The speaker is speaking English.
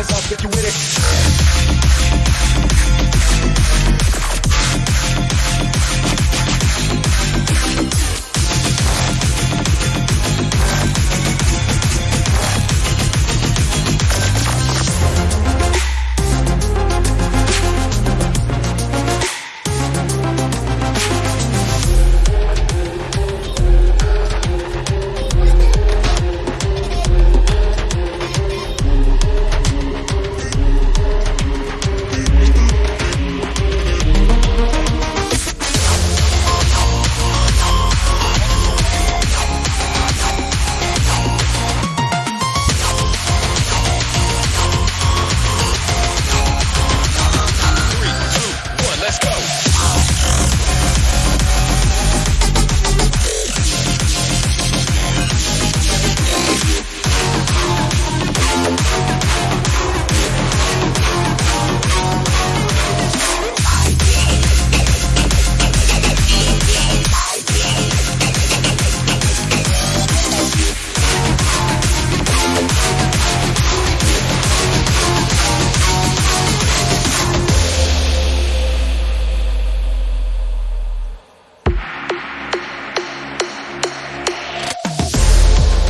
hands up if you with it.